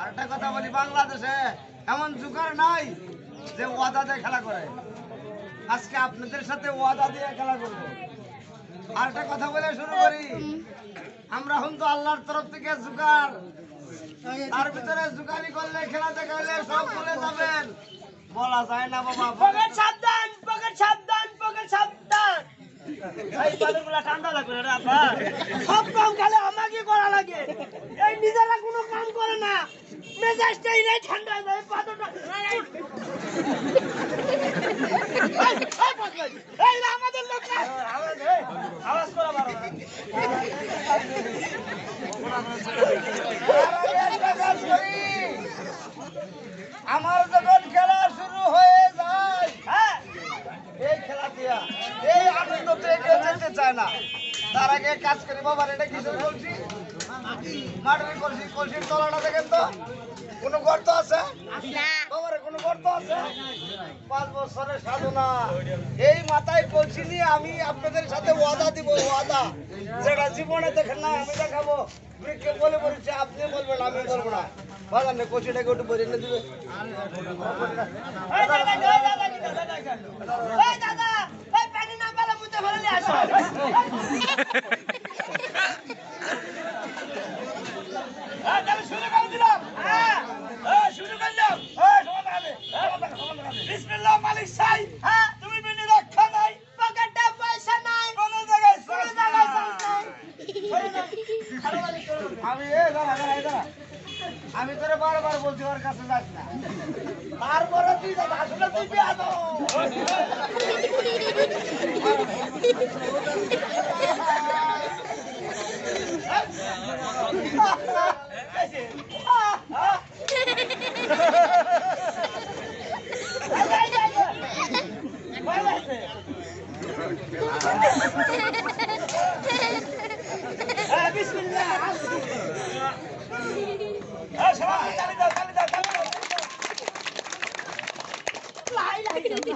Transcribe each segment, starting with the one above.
আরেকটা কথা বলি, বাংলাদেশে এমন জুকার নাই যে ওয়াদা দিয়ে খেলা করে। আজকে আপনাদের সাথে ওয়াদা দিয়ে খেলা করব। আরেকটা কথা বলে শুরু করি। আমরা হন তো আল্লাহর তরফ থেকে জুকার। তার ভিতরে জুকারি করলে খেলা দেখাইলে সব ভুলে যাবেন। বলা যায় না বাবা পকেট সাবধান পকেট সাবধান পকেট সাবধান এই ঠান্ডা লাগবে রে সব কাম খালি আমাকে করা লাগে এই নিজেরা কোনো কাম করে না মেজাজটাই নাই ঠান্ডা যায় পাতটা এই, এই পাগল, না আমাদের লোক আওয়াজ করা বারো আমার যখন খেলা শুরু হয়ে যায় হ্যাঁ এই খেলা দিয়া এই আনন্দ পেয়ে যেতে না। তার আগে কাজ করি, বাবার এটা কিসের কলসি মাটির কলসি, কলসির তলাটা দেখেন তো। কোনো গর্ত আছে? কোনো গর্ত আছে? পাঁচ বছরের সাধনা। এই মাথায় কলসি নিয়ে আমি আপনাদের সাথে ওয়াদা দিব, ওয়াদা। যেটা জীবনে দেখেন না, আমি দেখাবো। কে বলে বলছে, আপনি বলবেন, আমি বলব না। বাজার নেই কলসিটাকে একটু বলে এনে দিবে। বিসমিল্লাহ মালিক সাই হ্যাঁ তুমি বিনি রক্ষা নাই পকেটে পয়সা নাই কোন জায়গায় কোন জায়গায় নাই আমি এ দাঁড়া দাঁড়া দাঁড়া। আমি তোরে বারবার বলছি ওর কাছে যাস না। তারপরে তুই আসলে তুই বিয়া দাও হ্যাঁ বিসমিল্লাহ হ্যাঁ সবাই তালি দাও তালি দাও তালি দাও লাই লাই গেছে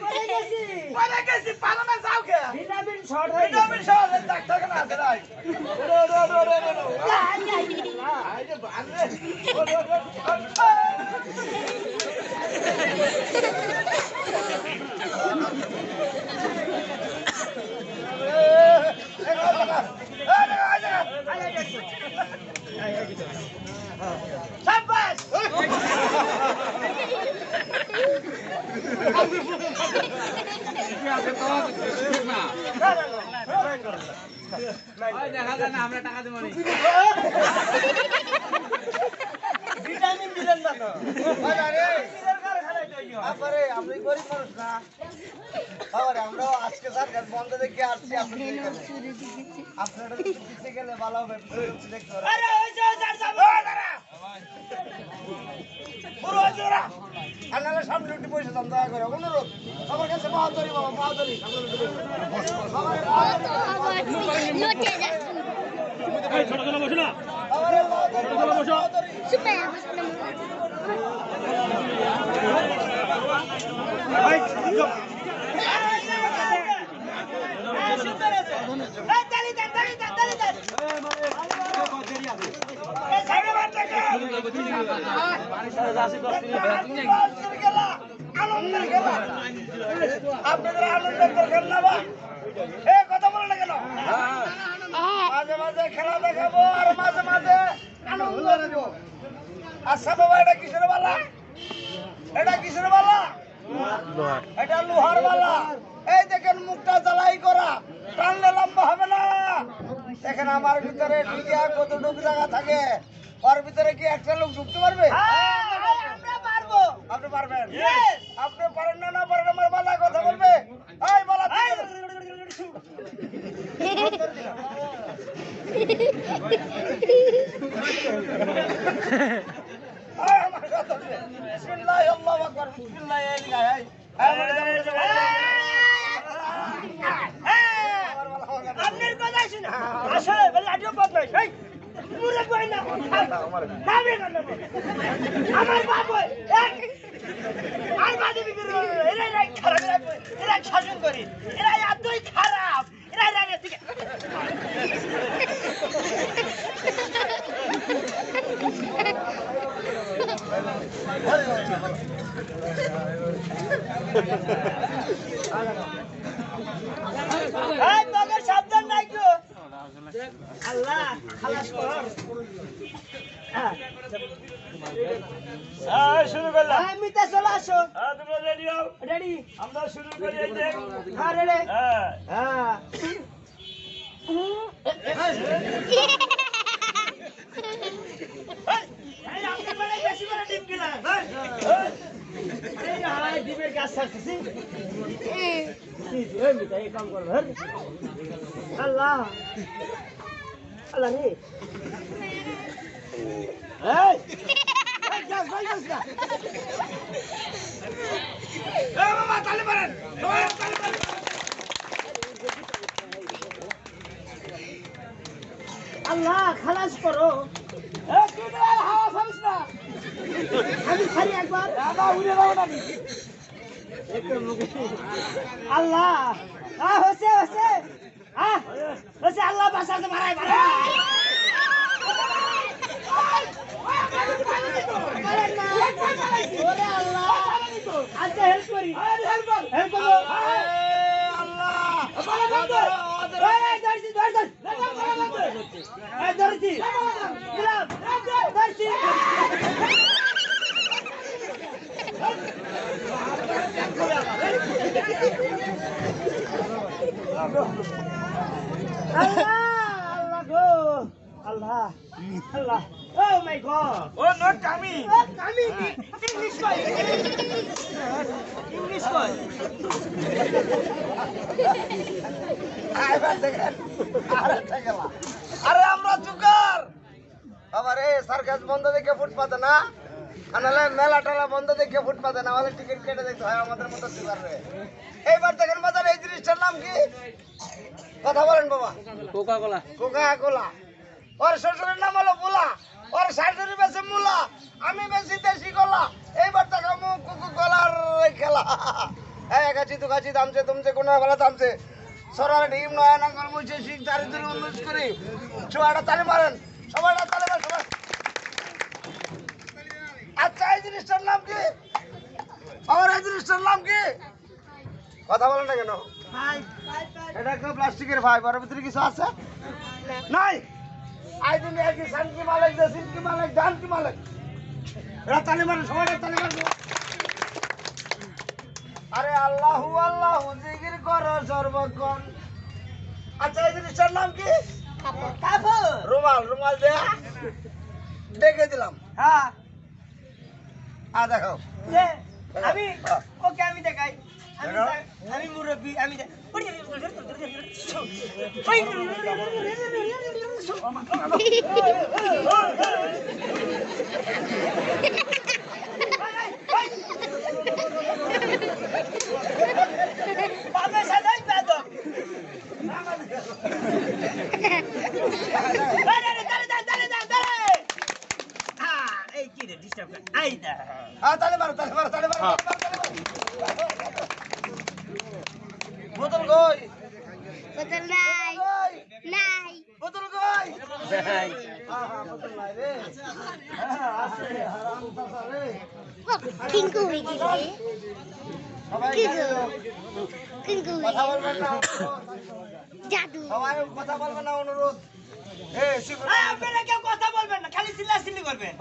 কোথায় গেছি কোথায় গেছি পারো না যাও কে ভিটামিন শর্ট হয়ে ভিটামিন শর্ট ডাক্তার কেন আছে রাই রো রো রো রো রো রো আই যে বানরে রো রো রো সাব্বাস ভিটামিন দিলেন না তো বাজারে নিজের কারখানায় তৈরি হয় বাবারে আপনি গরিব মানুষ না। বাবারে আমরাও আজকে স্যার বন্ধ দেখে আসছি আপনাদের এখানে আপনারা গেলে ভালো হবে দেখতে। আরে ওই যে আর নাহলে সামনে একটু পয়সা দাম দয়া করে অনুরোধ আমার কাছে বাহাদুরি, বাবা, বাহাদুরি সামনে একটু বসে। আপনাদের আনন্দের দরকার না বা এ কথা বলে না কেন? মাঝে মাঝে খেলা দেখাবো আর মাঝে মাঝে আনন্দ দেবো আচ্ছা বাবা এটা শুরু করলাম মিতা চলে আসো তোমরা রেডি হও আমরা শুরু করি আল্লাহ। আল্লাহ রে এই এই ভাই গাছ না এই বাবা তালি মারেন সবাই তালি মারেন আল্লাহ খালাস করো এ, তুই তো আর হাওয়া খাবিস না। আমি খালি একবার একটু মুখে- আল্লাহ আ, হচ্ছে হচ্ছে আ, হচ্ছে আল্লাহ বাঁচাতে মারাই মারাই। ধরছি। আল্লাহ গো আল্লাহ আল্লাহ ও আরেকটা খেলা আরে আমরা চুকার আবার এই সার্কাস বন্ধ দেখে ফুটপাতে না? আনালে মেলা টেলা বন্ধ দেখে ফুটপাতে না হলে টিকিট কেটে দেখতে হয় আমাদের মতো চুকার রে এইবার দেখেন বাজার এই জিনিসটার নাম কি? কথা বলেন বাবা। কোকা কোলা কোকা কোলা ওর শ্বশুরের নাম হলো বুলা ওর শাশুড়ি বেশি মুলা। আমি বেশি দেশি কলা। এইবার দেখাবো কুকু কলার খেলা। হ্যাঁ গাছি তো গাছি দামছে তুমছে কোনো বেলা দামছে। সরার ডিম নয় নাঙ্গল মুছে শিখ দারিদ্র উন্নতি করি। সবাইটা তালি মারেন। সবাইটা তালি মারেন সবাই। আচ্ছা এই জিনিসটার নাম কি? আমার এই জিনিসটার নাম কি? কথা বলেন না কেন? এটা একটা প্লাস্টিকের ভাই ওর ভিতরে কিছু আছে? নাই। আই দিন একই সানকি মালিক দে সিনকি মালিক জান কি মালিক? এরা তালি মারে সবাই তালি মারে আরে আল্লাহু আল্লাহু জিকির করো সর্বক্ষণ। আচ্ছা এই জিনিসটার নাম কি? কাপড়। রুমাল রুমাল দে ডেকে দিলাম। হ্যাঁ। আ দেখাও আমি ওকে আমি দেখাই আমি মুরব্বী আমি দেখ- বাবা সাদাই বেদম আরে আরে দাঁড়ে দাঁড়ে দাঁড়ে দাঁড়ে দাঁড়ে হ্যাঁ এই কি রে ডিস্টার্ব কর আই দা হ্যাঁ তালি মারো তালি মারো তালি মারো তালি মারো, তালি মারো। বোতল কই বোতল নাই কই নাই বোতল কই হ্যাঁ হ্যাঁ বোতল নাই রে হ্যাঁ আছে হারাম দাদা রে ও কিঙ্কু হয়ে গেছে সবাই কি গাড়ি গো? দাও। কিঙ্কু কথা বলবেন না জাদু। সবাই কথা বলবেন না অনুরোধ। আপনারা কেউ কথা বলবেন না খালি চিল্লাচিল্লি করবেন।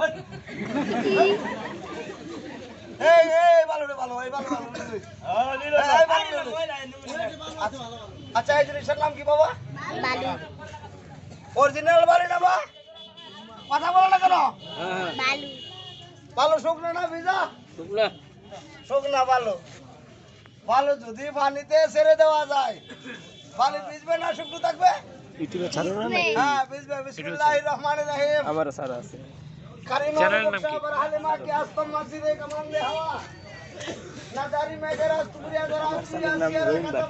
এই এই ভালো রে ভালো এই ভালো ভালো না। আচ্ছা এই জিনিসটার নাম কি বাবা? বালু। অরিজিনাল বাড়ি না বা? কথা বলো না কেন? বালু। ভালো শুকনো না ভিজা? শুকনা ভালো। ভালো যদি পানিতে ছেড়ে দেওয়া যায় পানি ভিজবে না শুকনো থাকবে? হ্যাঁ ভিজবে। বিসমিল্লাহির রহমানির রহিম। আবার স্যার আছে। কারিমা চ্যানেলের নাম কি? মুক্তা হালিমা কি আস্তম মসজিদে কামান দে হাওয়া। না দারি মেঘের আস্তুরিয়া ধরা আস্তুরিয়া নাম সিয়ারা রহিম কাতা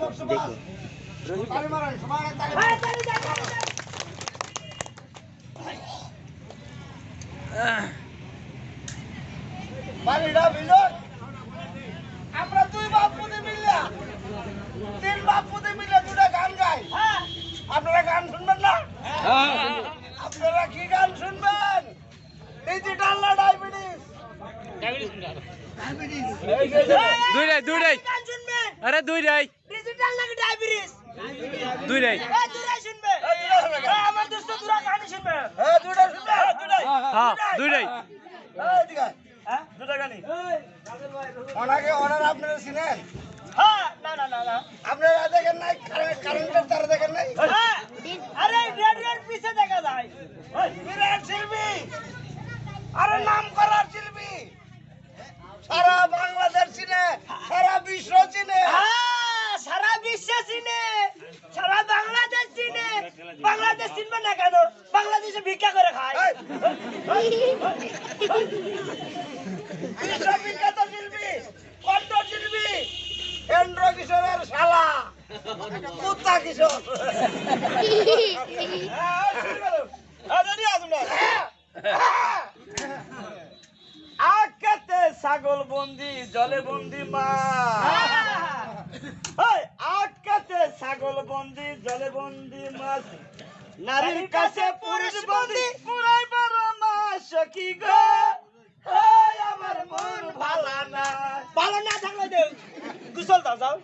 আমরা দুই বাপুতে মিললা তিন বাপুতে মিলে দুটা গান গাই। আপনারা গান শুনবেন না? হ্যাঁ। আপনারা কি গান শুনবেন? ডিজিটাল না ডায়াবেটিস দুইটাই দুইটাই আরে দুইটাই ডিজিটাল নাকি ডায়াবেটিস দুইটাই আমার দোস্ত দুরা গান শুনবে। হ্যাঁ দুইটাই শুনবে। হ্যাঁ দুইটাই। হ্যাঁ দুইটাই। হ্যাঁ দুইটা গানি ওনাকে ওনার আপনারা চিনেন? হ্যাঁ আপনারা দেখেন নাই? কারেন্ট- কারেন্টের তারা দেখেন নাই? হ্যাঁ, আরে রেডিওর পিছে দেখা যায়। বিরাট শিল্পী! আরে নাম করার শিল্পী! সারা বাংলাদেশ চিনে সারা বিশ্ব চিনে। হ্যাঁ, সারা বিশ্ব চিনে সারা বাংলাদেশ চিনে। বাংলাদেশ চিনবে না কেন? বাংলাদেশে ভিক্ষা করে খায়। কুত্তা কিশোর হ্যাঁ। হ্যাঁ? আকাতে ছাগল বন্দি জলে বন্দি মা। আকাতে ছাগল বন্দি জলে বন্দি মাছ নারীর কাছে পুরুষ বন্দি পুরাই বড় মাস কি গো আমার মন ভালা না। ভালো না থাকলে দেও গুসল দাও যাও।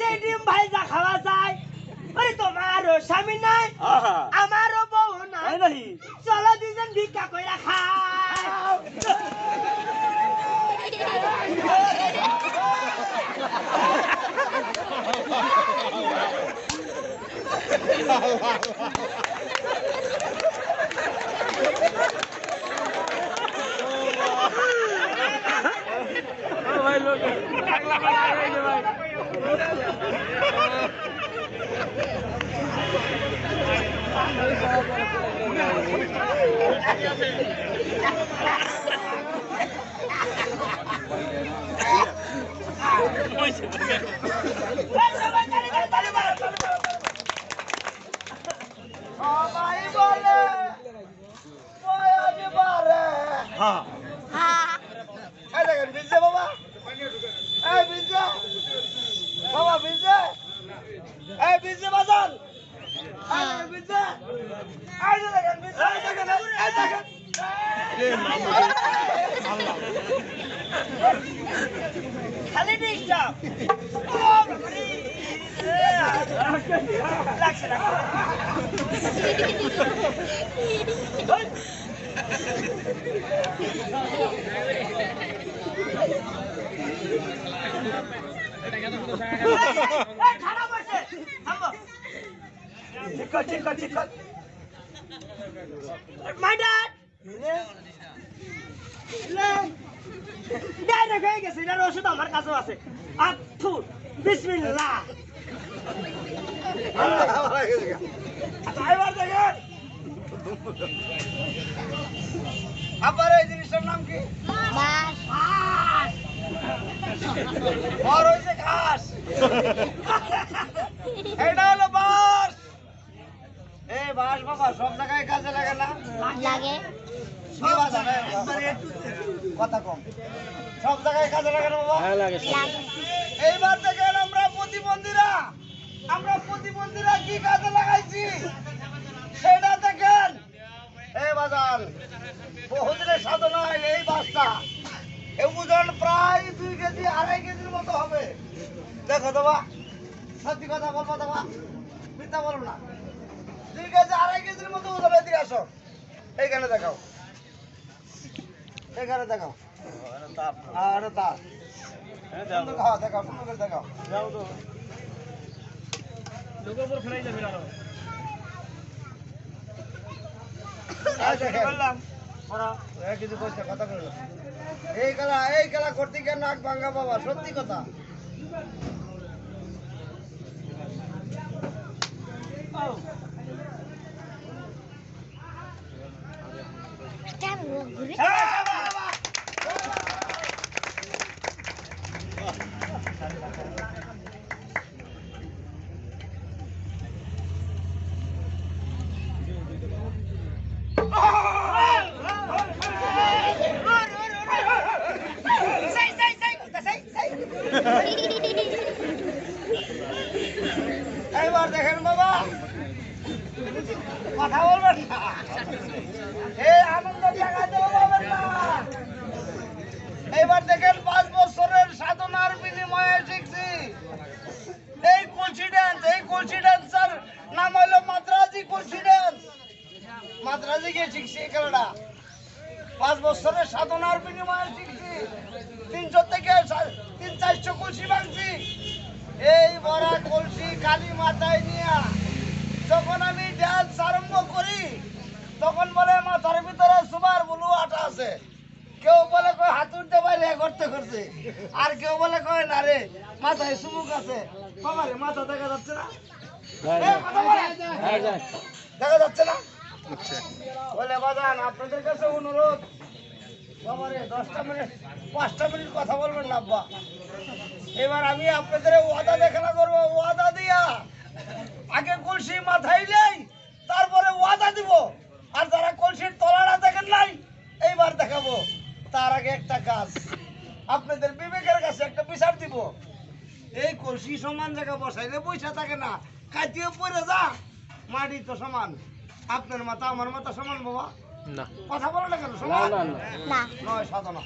সেই ডিম ভাইজা খাওয়া যায় আরে তোমারও স্বামী নাই আমারও বউ নাই। চলো দুজন ভিক্ষা কইরা খাও। ভাই লোক। ভাই। এই যে ভাই সবাই বলে বয়ানি বারে হ্যাঁ এই দেখেন বিজে বাবা এই বিজে বাবা বিজে এই বিজে বাজান এই দেখেন বিজে এই যে দেখেন বিজে এই দেখেন এই দেখেন খালি ডিস্টার্ব লাগছে লাগছে এই, ঠিক কর ঠিক মাই ড্যাড ডাইরেক্ট হয়ে গেছে এটার ওষুধ আমার কাছেও আছে আথু বিসমিল্লাহ এবার দেখেন আবার এই জিনিসটার নাম কি বড় হয়েছে ঘাস এটা হলো বাঁশ এই বাঁশ বাবা সব জায়গায় কাজে লাগে না? লাগে। কি কথা কম। সব জায়গায় কাজে লাগে না বাবা? এইবার দেখেন আমরা প্রতিবন্ধীরা। আমরা প্রতিবন্ধীরা কি কাজে লাগাইছি? সেটা দেখেন। এই বাজান বহুদিনের সাধনায় এই বাসটা। ওজন প্রায় দুই কেজি আড়াই কেজির মতো হবে। দেখো দেবা সত্যি কথা বলব দেবা মিথ্যা বলব না। দুই কেজি আড়াই কেজির মতো আসো। এইখানে দেখাও। এখানে দেখাও। আর কিছু কইছে, কথা না। এই খেলা এই খেলা করতে গিয়ে নাক ভাঙ্গা বাবা সত্যি কথা। কেন কথা বলবেন না এবার দেখেন পাঁচ বছরের সাধনার বিনিময়ে শিখছি। এই কনফিডেন্স এই কনফিডেন্স স্যার, নাম হলো মাদ্রাজি কনফিডেন্স মাদ্রাজি গিয়ে শিখছি এই খেলাটা। পাঁচ বছরের সাধনার বিনিময়ে শিখছি। তিনশো থেকে তিন চারশো কলসি ভাঙছি। এই বড়া কলসি কালী মাথায় নিয়ে, যখন আমি ড্যান্স আরম্ভ করি করতে করছে। আর কেউ বলে কয় না রে মাথায় সুমুক আছে। বাবা রে মাথা দেখা যাচ্ছে না। এ, কথা বলে। দেখা যাচ্ছে না? বলে বাজান আপনাদের কাছে অনুরোধ। বাবারে দশটা মিনিট পাঁচটা মিনিট কথা বলবেন না আব্বা। এবার আমি আপনাদের ওয়াদা দেখানো করব ওয়াদা দিয়া। আগে কলসি মাথায় নেই তারপরে ওয়াদা দিব। আর যারা কলসির তলাটা দেখেন নাই এইবার দেখাবো। তার আগে একটা কাজ। আপনাদের বিবেকের কাছে একটা বিচার দিব। এই কলসি সমান জায়গা বসাইলে পয়সা থাকে না। কাটিয়ে পড়ে যা মাটি তো সমান। আপনার মাথা আমার মাথা সমান বাবা। না। কথা বলো না কেন সমান? না। নয় সাধনা।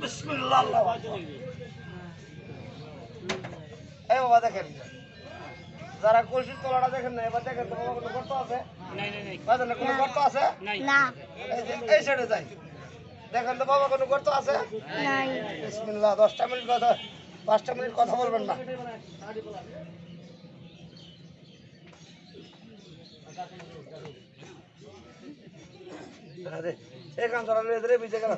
বিসমিল্লাহ আল্লাহু আকবার। এই বাবা দেখেন। যারা কলসির তলাটা দেখেন না এবার দেখেন তো বাবা কোনো গর্ত আছে? বাজান, কোনো গর্ত আছে? না। এই সাইডে যাই। দেখেন তো বাবা কোনো গর্ত আছে? বিসমিল্লাহ দশটা মিনিট কথা পাঁচটা মিনিট কথা বলবেন না। আরে, এই কাম ধরা বিজে গেল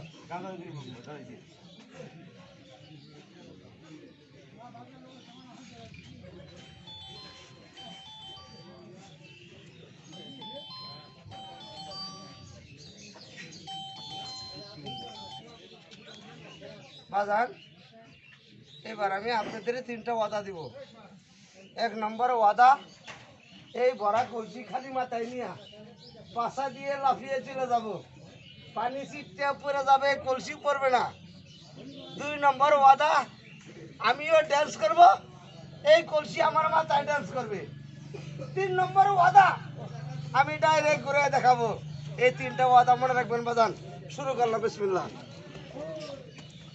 বাজার এবার আমি আপনাদের তিনটা ওয়াদা দিব। এক নম্বর ওয়াদা, এই ভরা কলসি খালি মাথায় নিয়ে পাশা দিয়ে লাফিয়ে চলে যাব। পানি ছিটতে পড়ে যাবে, কলসি পড়বে না। দুই নম্বর ওয়াদা, আমিও ড্যান্স করব, এই কলসি আমার মাথায় ড্যান্স করবে। তিন নম্বর ওয়াদা, আমি ডাইরেক্ট ঘুরে দেখাবো। এই তিনটা ওয়াদা মনে রাখবেন, বাজান। শুরু করলাম, বিসমিল্লাহ। এই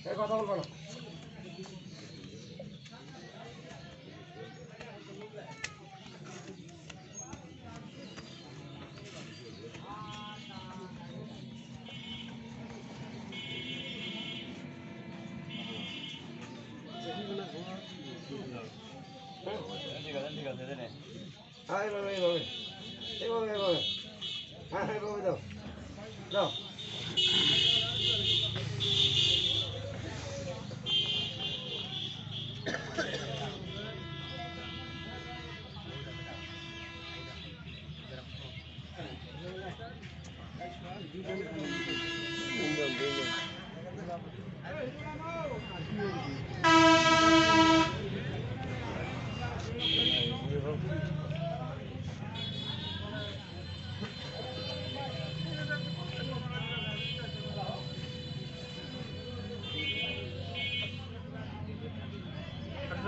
কথা বলব না হ্যাঁ এইভাবে এইভাবে এইভাবে এইভাবে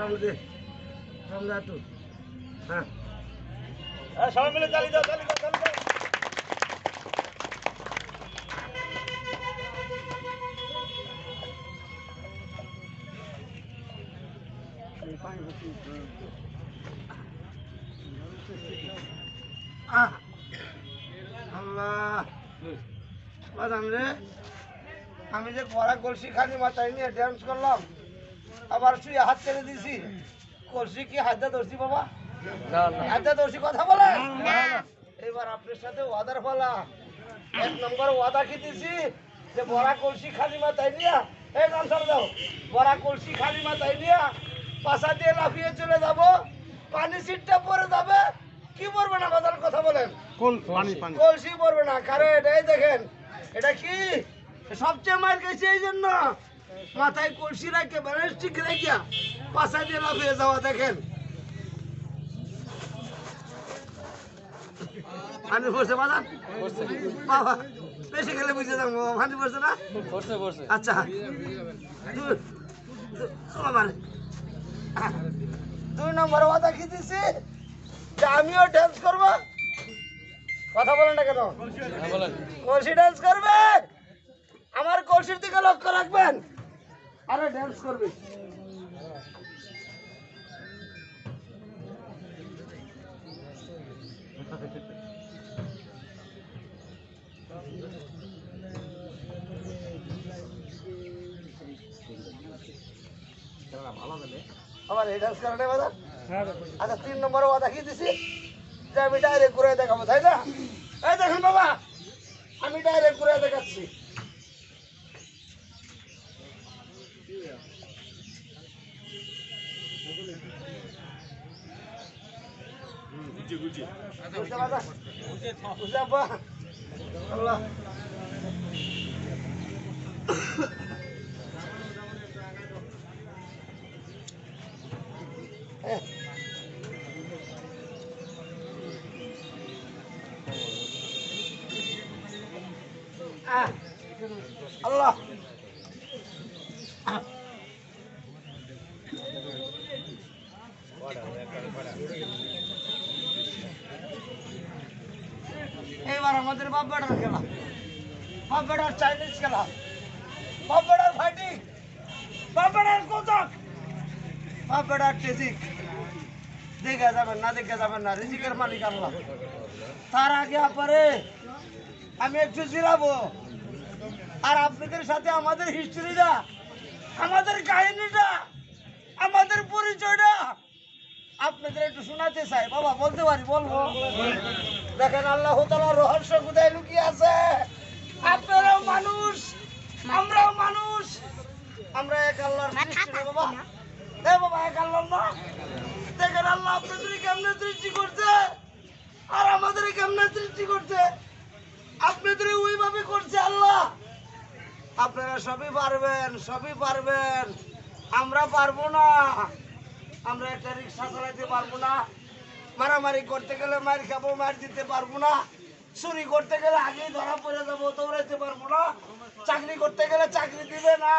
সামনে হ্যাঁ। হ্যাঁ সবাই মিলে চালিয়ে দাও চালিয়ে দাও চালিয়ে দাও। আহ, আল্লাহ। বাদাম রে আমি যে পড়া কলসি খালি মাথায় নিয়ে ড্যান্স করলাম। আবার শুয়ে হাত ছেড়ে দিছি কলসি কি হাতে ধরছি বাবা? হাতে ধরছি কথা বলে? এবার আপনার সাথে ওয়াদার ফলা এক নম্বর ওয়াদা কি দিছি যে বড়া কলসি খালি মাথায় নিয়া এই গান ছাড়া দাও। বড়া কলসি খালি মাথায় নিয়া পাশা দিয়ে লাফিয়ে চলে যাব। পানি সিটটা পরে যাবে। কি পড়বে না কথার কথা বলেন? কলসি পড়বে না। কারণ এটাই দেখেন এটা কি? সবচেয়ে মার গেছে এই জন্য। মাথায় কলসি রাখে ব্যালেন্স ঠিক রাখিয়া পাশা দিয়ে লাফিয়ে যাওয়া দেখেন। পড়ছে বাবা? বাবা বেশি খেলে বুঝে যাব পড়ছে না? আচ্ছা। দুই নম্বর কথা কি দিছি? যে আমিও ড্যান্স করব। কথা বলেন না কেন? কলসি ডান্স করবে? আমার কলসির দিকে লক্ষ্য রাখবেন। আরে ডান্স করবে। আমার এই ডান্স করাটাই বাজার আচ্ছা তিন নম্বরে ওয়া দেখিয়ে দিছি? যে আমি ডাইরেক্ট ঘুরে দেখাবো তাই না? এই দেখুন বাবা আমি ডাইরেক্ট ঘুরে দেখাচ্ছি। গুজে গুজে Yeah. টেজিক যাবেন না যাবেন না, রিজিকের মালিক আল্লাহ। তার আগে আমি একটু জিরাবো। আর আপনাদের সাথে আমাদের হিস্ট্রিটা আমাদের কাহিনীটা, আমাদের পরিচয়টা আপনাদের একটু শোনাতে চাই। বাবা, বলতে পারি, বলব। দেখেন আল্লাহ তালার রহস্য কোথায় লুকিয়ে আছে? আপনারাও মানুষ আমরাও মানুষ। আমরা এক আল্লাহর সৃষ্টি না বাবা। এ বাবা এক আল্লাহ না? দেখেন আল্লাহ আপনাদের কেমনে সৃষ্টি করছে? আর আমাদের কেমনে সৃষ্টি করছে? আপনাদের ওইভাবে করছে আল্লাহ। আপনারা সবই পারবেন সবই পারবেন। আমরা পারব না। আমরা একটা রিক্সা চালাইতে পারব না। মারামারি করতে গেলে মার খাব মার দিতে পারব না। চুরি করতে গেলে আগেই ধরা পড়ে যাব, দৌড়াইতে পারব না। চাকরি করতে গেলে চাকরি দিবে না।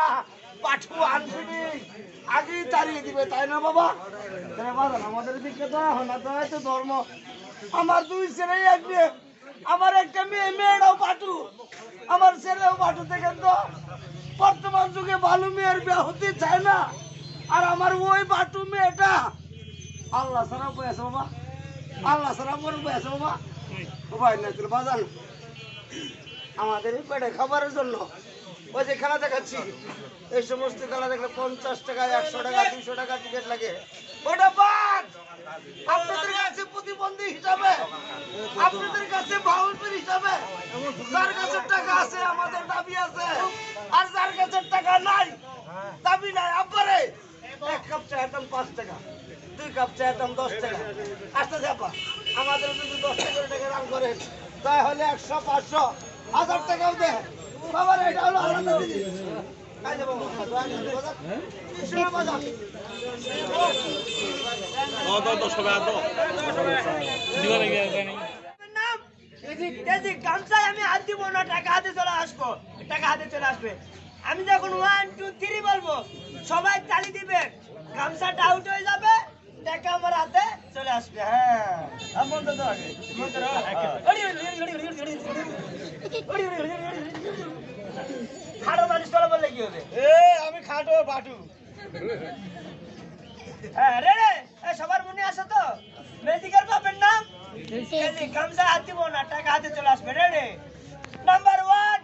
পাঠু আনফিনি, আগেই তাড়িয়ে দিবে, তাই না বাবা? আমাদের দিকে তো ধর্ম। আমার দুই ছেলেই মেয়ে, আমার একটা মেয়ে মেয়েরাও পাঠু। আমার ছেলেও পাঠু, দেখেন তো। বর্তমান যুগে ভালো মেয়ের বিয়ে হতে চায় না। আর আমার ওই বাটু মেয়েটা, আল্লাহ সারা বয়েছে বাবা। আল্লাহ সারা বড় বয়েছে বাবা। বাজান আমাদের পেটে খাবারের জন্য ওই যে খেলা দেখাচ্ছি এই সমস্ত খেলা দেখলে পঞ্চাশ টাকা একশো টাকা দুশো টাকা টিকিট লাগে ওটা বাদ আপনাদের কাছে প্রতিবন্ধী হিসাবে আপনাদের কাছে বাউলপুর হিসাবে যার কাছে টাকা আছে আমাদের দাবি আছে আর যার কাছে টাকা নাই দাবি নাই আব্বারে এক কাপ চায়ের দাম পাঁচ টাকা। দুই কাপ চায়ের দাম দশ টাকা আসতে যাবা আমাদের যদি দশ টাকা করে টাকা দাম করেন তাহলে একশো পাঁচশো হাজার টাকাও দে বাবার এটা হলো আমি হাত দিব না টাকা হাতে চলে আসব টাকা হাতে চলে আসবে আমি যখন ওয়ান টু থ্রি বলব সবাই তালি দিবে গামছাটা আউট হয়ে যাবে টাকা আমার হাতে চলে আসবে হ্যাঁ। মন্ত্র দাও আগে মন্ত্র কি হবে? এ আমি খাটো বাটু হ্যাঁ রে রে সবার মনে আসো তো? মেজিকার বাপের নাম গামছা হাত দিব না টাকা হাতে চলে আসবে রে রে। Number one